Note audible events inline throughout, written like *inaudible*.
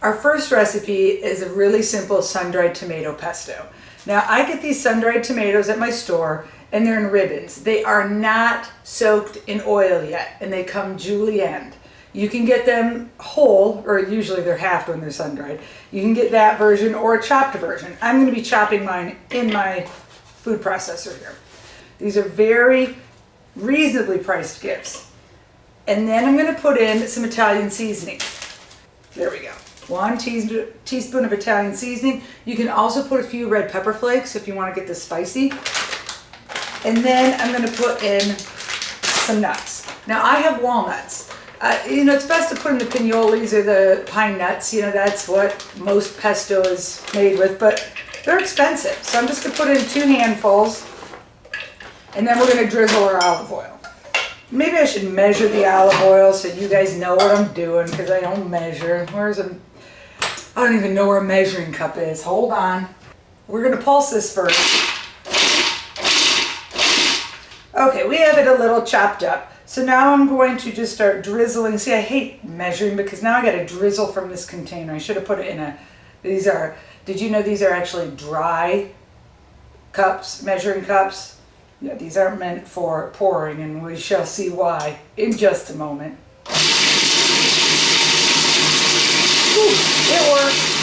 Our first recipe is a really simple sun-dried tomato pesto. Now I get these sun-dried tomatoes at my store and they're in ribbons. They are not soaked in oil yet and they come julienne. You can get them whole, or usually they're half when they're sun-dried. You can get that version or a chopped version. I'm going to be chopping mine in my food processor here. These are very reasonably priced gifts. And then I'm going to put in some Italian seasoning. There we go. One teaspoon of Italian seasoning. You can also put a few red pepper flakes if you want to get this spicy. And then I'm going to put in some nuts. Now I have walnuts. Uh, you know, it's best to put in the pinoles or the pine nuts. You know, that's what most pesto is made with, but they're expensive. So I'm just going to put in two handfuls. And then we're going to drizzle our olive oil. Maybe I should measure the olive oil so you guys know what I'm doing because I don't measure. Where's a... I don't even know where a measuring cup is. Hold on. We're going to pulse this first. Okay, we have it a little chopped up. So now I'm going to just start drizzling. See, I hate measuring because now I got to drizzle from this container. I should have put it in a, these are, did you know these are actually dry cups, measuring cups? Yeah, these aren't meant for pouring and we shall see why in just a moment. Ooh, it works.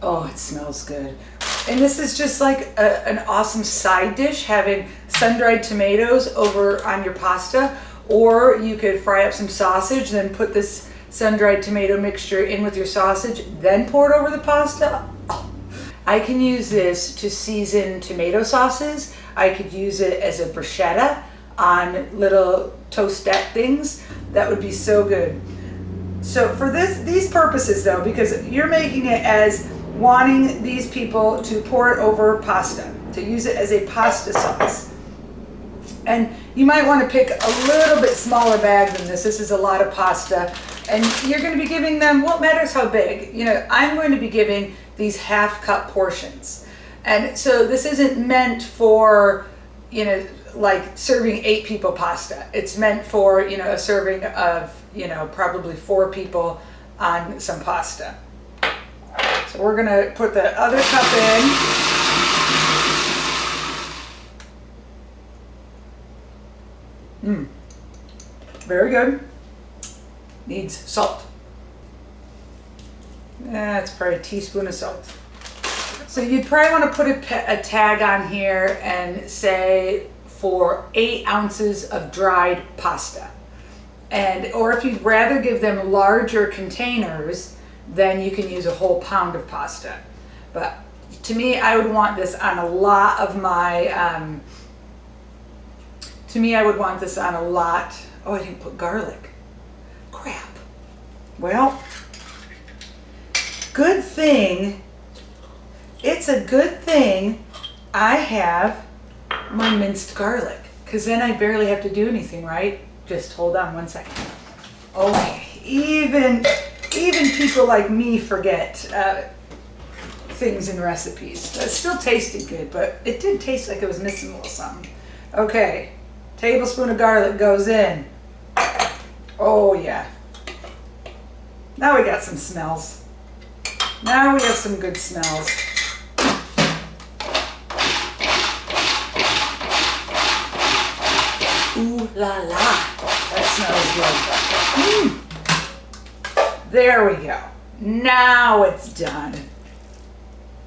Oh, it smells good. And this is just like a, an awesome side dish, having sun-dried tomatoes over on your pasta. Or you could fry up some sausage, then put this sun-dried tomato mixture in with your sausage, then pour it over the pasta. I can use this to season tomato sauces. I could use it as a bruschetta on little toastette things. That would be so good. So for this, these purposes though, because you're making it as wanting these people to pour it over pasta, to use it as a pasta sauce. And you might want to pick a little bit smaller bag than this. This is a lot of pasta. And you're going to be giving them, what matters how big? You know, I'm going to be giving these half cup portions. And so this isn't meant for, you know, like serving eight people pasta. It's meant for, you know, a serving of, you know, probably four people on some pasta. So we're to put the other cup in. Mmm. Very good. Needs salt. That's probably a teaspoon of salt. So you'd probably want to put a, a tag on here and say for eight ounces of dried pasta. And, or if you'd rather give them larger containers, then you can use a whole pound of pasta. But to me, I would want this on a lot of my, um, to me, I would want this on a lot. Oh, I didn't put garlic. Crap. Well, good thing, it's a good thing I have my minced garlic because then I barely have to do anything, right? Just hold on one second. Okay, even even people like me forget uh, things in recipes. It still tasted good, but it did taste like it was missing a little something. Okay, tablespoon of garlic goes in. Oh yeah. Now we got some smells. Now we have some good smells. La la. That smells good. Mm. There we go. Now it's done.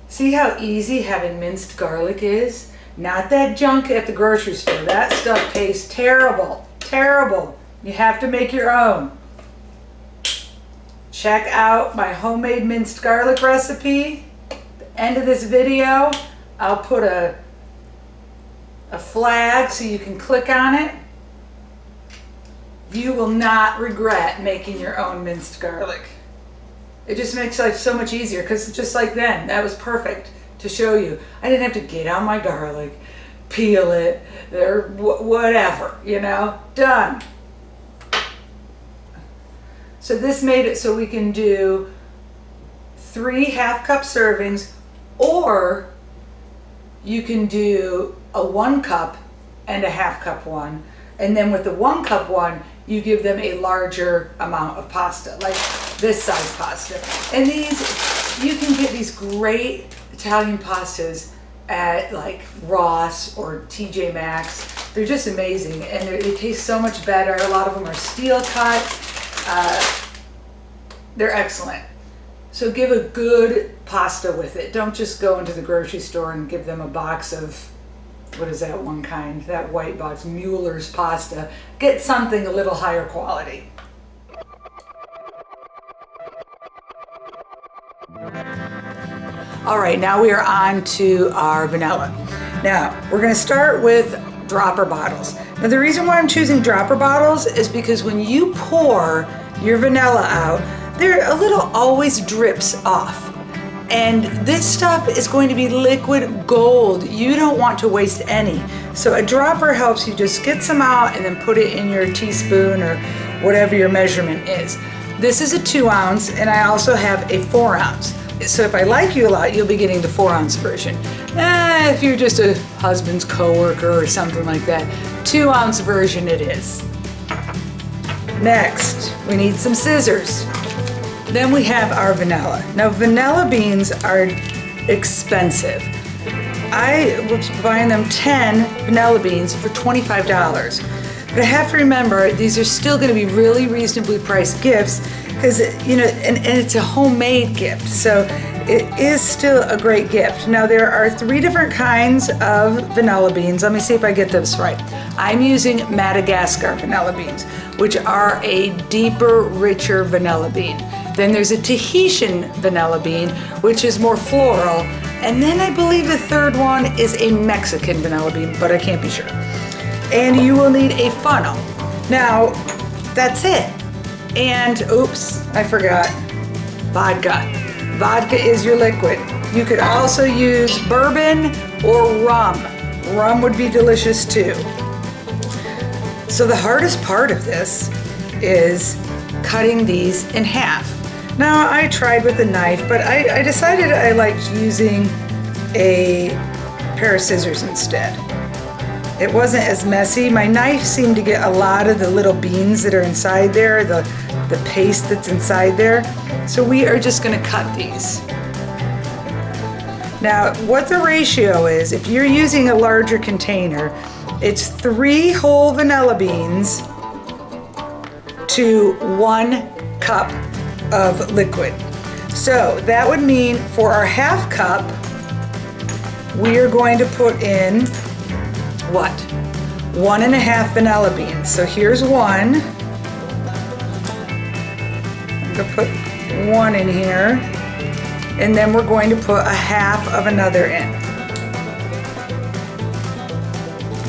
See how easy having minced garlic is? Not that junk at the grocery store. That stuff tastes terrible. Terrible. You have to make your own. Check out my homemade minced garlic recipe. the end of this video, I'll put a, a flag so you can click on it. You will not regret making your own minced garlic. It just makes life so much easier because just like then, that was perfect to show you. I didn't have to get out my garlic, peel it, or whatever, you know, done. So this made it so we can do three half cup servings or you can do a one cup and a half cup one. And then with the one cup one, you give them a larger amount of pasta, like this size pasta. And these, you can get these great Italian pastas at like Ross or TJ Maxx. They're just amazing and they taste so much better. A lot of them are steel cut. Uh, they're excellent. So give a good pasta with it. Don't just go into the grocery store and give them a box of, what is that one kind? That white box, Mueller's pasta. Get something a little higher quality. All right, now we are on to our vanilla. Now, we're gonna start with dropper bottles. Now the reason why I'm choosing dropper bottles is because when you pour your vanilla out, there a little always drips off. And this stuff is going to be liquid gold. You don't want to waste any. So a dropper helps you just get some out and then put it in your teaspoon or whatever your measurement is. This is a two ounce and I also have a four ounce. So if I like you a lot, you'll be getting the four ounce version. Eh, if you're just a husband's coworker or something like that, two ounce version it is. Next, we need some scissors. Then we have our vanilla. Now vanilla beans are expensive. I was buying them 10 vanilla beans for $25. But I have to remember, these are still gonna be really reasonably priced gifts because, you know, and, and it's a homemade gift. So it is still a great gift. Now there are three different kinds of vanilla beans. Let me see if I get this right. I'm using Madagascar vanilla beans, which are a deeper, richer vanilla bean. Then there's a Tahitian vanilla bean, which is more floral. And then I believe the third one is a Mexican vanilla bean, but I can't be sure and you will need a funnel. Now, that's it. And oops, I forgot, vodka. Vodka is your liquid. You could also use bourbon or rum. Rum would be delicious too. So the hardest part of this is cutting these in half. Now I tried with a knife, but I, I decided I liked using a pair of scissors instead. It wasn't as messy. My knife seemed to get a lot of the little beans that are inside there, the, the paste that's inside there. So we are just gonna cut these. Now, what the ratio is, if you're using a larger container, it's three whole vanilla beans to one cup of liquid. So that would mean for our half cup, we are going to put in what? One and a half vanilla beans. So here's one. I'm gonna put one in here. And then we're going to put a half of another in.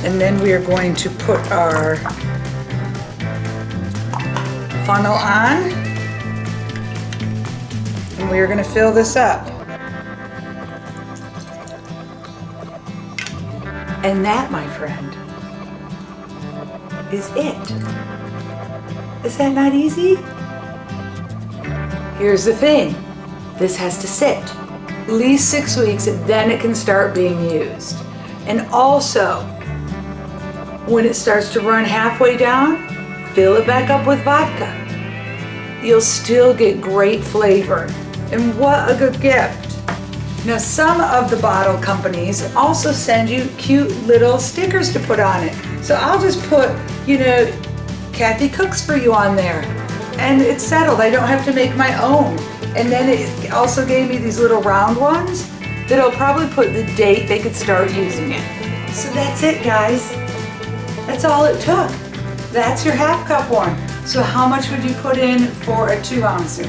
And then we are going to put our funnel on. We are gonna fill this up. And that, my friend, is it. Is that not easy? Here's the thing. This has to sit at least six weeks, and then it can start being used. And also, when it starts to run halfway down, fill it back up with vodka. You'll still get great flavor. And what a good gift. Now some of the bottle companies also send you cute little stickers to put on it. So I'll just put, you know, Kathy Cooks for you on there. And it's settled, I don't have to make my own. And then it also gave me these little round ones that'll probably put the date they could start using it. So that's it guys. That's all it took. That's your half cup one. So how much would you put in for a two ouncer?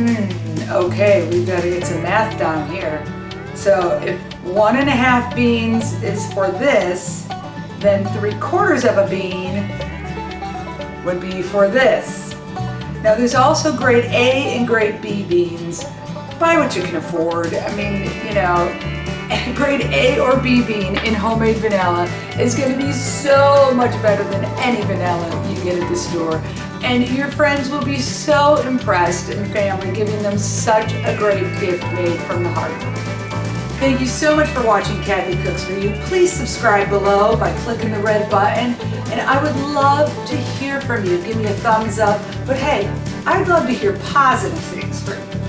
Hmm okay, we've got to get some math down here. So if one and a half beans is for this, then three quarters of a bean would be for this. Now there's also grade A and grade B beans. Buy what you can afford. I mean, you know, *laughs* grade A or B bean in homemade vanilla is going to be so much better than any vanilla you get at the store and your friends will be so impressed and family giving them such a great gift made from the heart. Thank you so much for watching Kathy Cooks For You. Please subscribe below by clicking the red button and I would love to hear from you. Give me a thumbs up. But hey, I'd love to hear positive things from you.